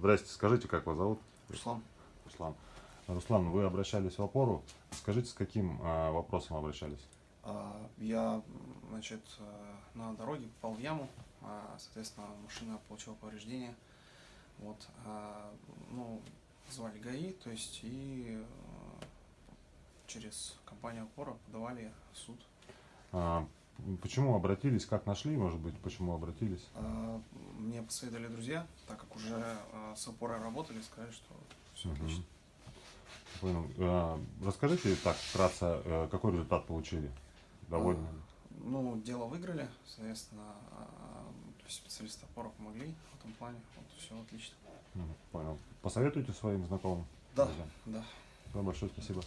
Здрасте, скажите, как вас зовут? Руслан. Руслан. Руслан, вы обращались в опору. Скажите, с каким а, вопросом обращались? А, Я, значит, э, на дороге попал в яму, а, соответственно, машина получила повреждения. Вот, а, ну, звали ГАИ, то есть, и э, через компанию «Опора» подавали в суд. А, Почему обратились, как нашли, может быть, почему обратились? А, Посоветовали друзья, так как уже э, с «Опорой» работали, сказали, что все отлично. Понял. А, Расскажите так вкратце, э, какой результат получили? Довольны? ли? Ну, дело выиграли, соответственно, а, специалисты «Опора» помогли в этом плане, вот, все отлично. Понял. Посоветуйте своим знакомым? Да, друзьям? да. Да, большое спасибо.